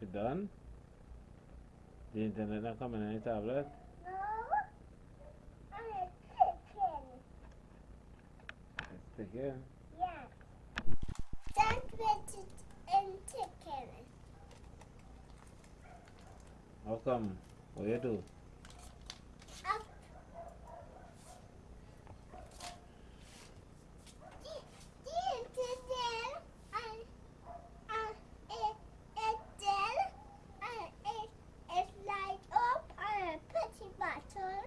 You done? The internet not coming on your tablet? No, I'm a chicken. Let's take it. Yes. That's it's in chicken. How come? What you do? Up. This is there, and and it it's there, and it it's light up and a pretty button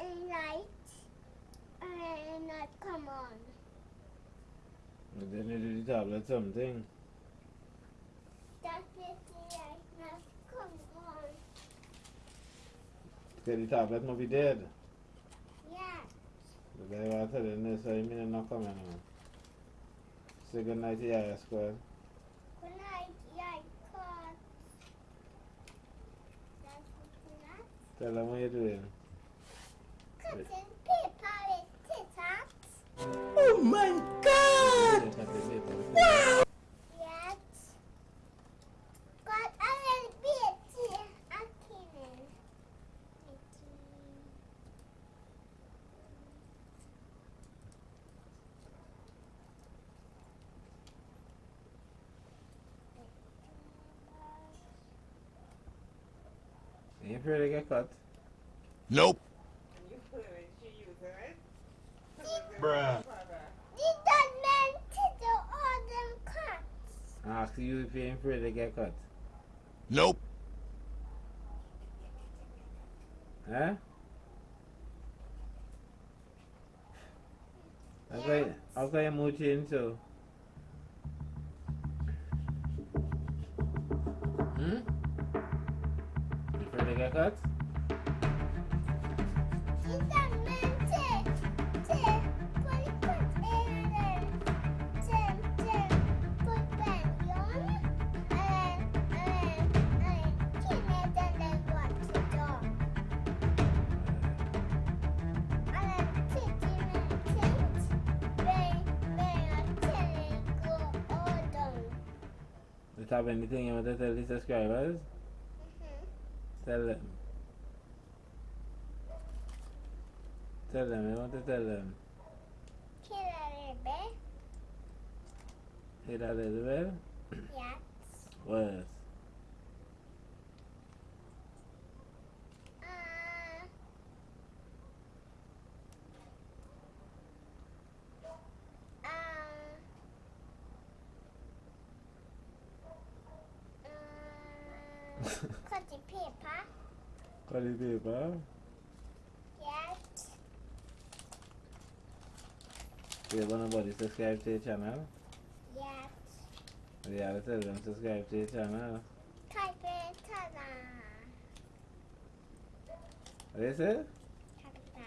and light and not come on. And then the tablet something. That's it, light not come on. Say the tablet must be dead. Yes. The guy was telling this, so you mean not coming on. Say good night to your squad. Good night, that's what Tell them what you're doing. Cutting paper with scissors. Oh my god! Cut the. Yes. Got a little bit a kitten. You afraid to get cut? Nope. You put it, she used it. Bruh. Did that man to do all them cuts? Ask you if you're afraid to get cut. Nope. Huh? How can, how can you move change so? Hmm? You afraid to get cut? Have anything you want to tell the subscribers? Mhm. Tell them. Tell them, you want to tell them. Kill a little bit. Hit a little bit? Yes. Uh, uh, uh, cut the paper. Cut the. Yes. You want nobody subscribe to your channel? Yes. You have tell them subscribe to your channel. Type it. Ta-da. What you say? Ta-da.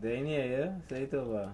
They? Say it over.